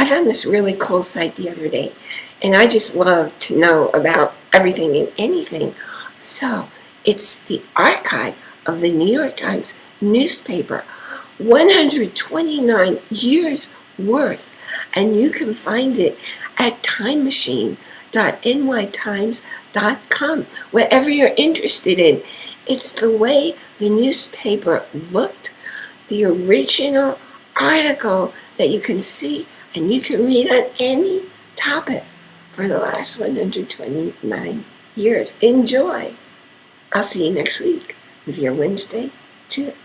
I found this really cool site the other day, and I just love to know about everything and anything. So it's the archive of the New York Times newspaper, 129 years worth, and you can find it at time timemachine.nytimes.com, whatever you're interested in. It's the way the newspaper looked, the original article that you can see and you can read on any topic for the last 129 years. Enjoy! I'll see you next week with your Wednesday tip.